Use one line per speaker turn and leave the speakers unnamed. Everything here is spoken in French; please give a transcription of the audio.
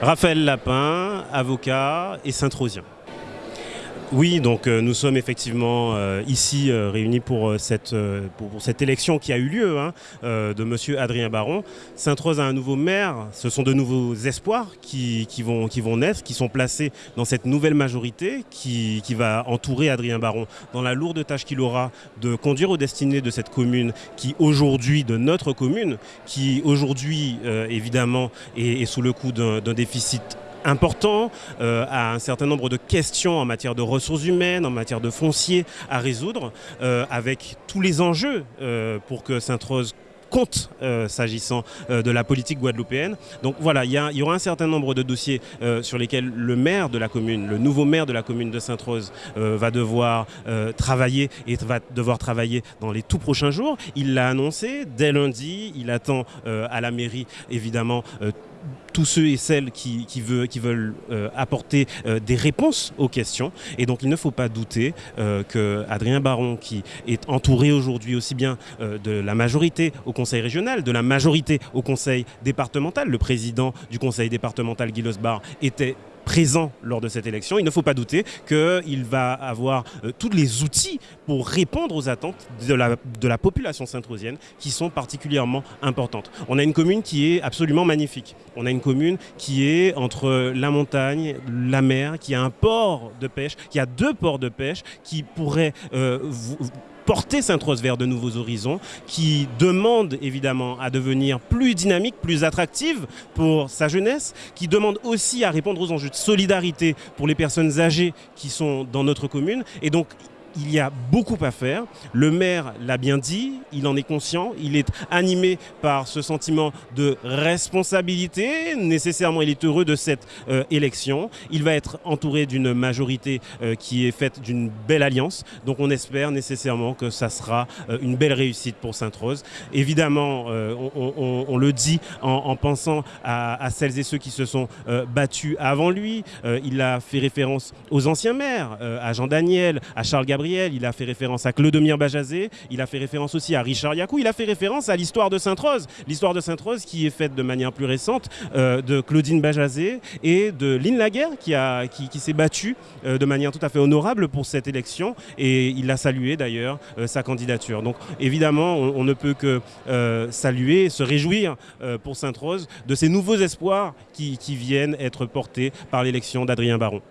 Raphaël Lapin, avocat et Saint-Rosien. Oui, donc euh, nous sommes effectivement euh, ici euh, réunis pour cette, élection qui a eu lieu hein, de Monsieur Adrien Baron. Sainte-Rose a un nouveau maire, ce sont de nouveaux espoirs qui, vont, naître, qui sont placés dans cette nouvelle majorité qui, qui va entourer Adrien Baron dans la lourde tâche qu'il aura de conduire aux destinées de cette commune qui aujourd'hui, de notre commune, qui aujourd'hui évidemment est, est sous le coup d'un déficit important, euh, à un certain nombre de questions en matière de ressources humaines, en matière de foncier à résoudre, euh, avec tous les enjeux euh, pour que Sainte-Rose compte s'agissant de la politique guadeloupéenne. Donc voilà, il y, aura un certain nombre de dossiers sur lesquels le maire de la commune, le nouveau maire de la commune de Sainte-Rose va devoir travailler et va devoir travailler dans les tout prochains jours. Il l'a annoncé dès lundi, il attend à la mairie évidemment tous ceux et celles qui, veulent, euh, apporter euh, des réponses aux questions. Et donc il ne faut pas douter euh, que Adrien Baron, qui est entouré aujourd'hui aussi bien de la majorité au conseil régional, de la majorité au conseil départemental, le président du conseil départemental Guy Losbar était présent lors de cette élection, il ne faut pas douter qu'il va avoir euh, tous les outils pour répondre aux attentes de la, de la population saint-rosienne qui sont particulièrement importantes. On a une commune qui est absolument magnifique. On a une commune qui est entre la montagne, la mer, qui a un port de pêche, qui a deux ports de pêche, qui pourrait euh, porter Sainte-Rose vers de nouveaux horizons, qui demande évidemment à devenir plus dynamique, plus attractive pour sa jeunesse, qui demande aussi à répondre aux enjeux de solidarité pour les personnes âgées qui sont dans notre commune. Et donc, il y a beaucoup à faire. Le maire l'a bien dit, il en est conscient, il est animé par ce sentiment de responsabilité. Nécessairement, il est heureux de cette euh, élection. Il va être entouré d'une majorité euh, qui est faite d'une belle alliance. Donc on espère nécessairement que ça sera euh, une belle réussite pour Sainte-Rose. Évidemment, on, le dit en, pensant à, celles et ceux qui se sont battus avant lui. il a fait référence aux anciens maires, à Jean Daniel, à Charles Gabriel il a fait référence à Clodomir Bajazé, il a fait référence aussi à Richard Yakou, il a fait référence à l'histoire de Sainte-Rose. L'histoire de Sainte-Rose qui est faite de manière plus récente euh, de Claudine Bajazé et de Lynn Laguerre qui, s'est battue euh, de manière tout à fait honorable pour cette élection et il a salué d'ailleurs euh, sa candidature. Donc évidemment, on, ne peut que saluer, se réjouir pour Sainte-Rose de ces nouveaux espoirs qui viennent être portés par l'élection d'Adrien Baron.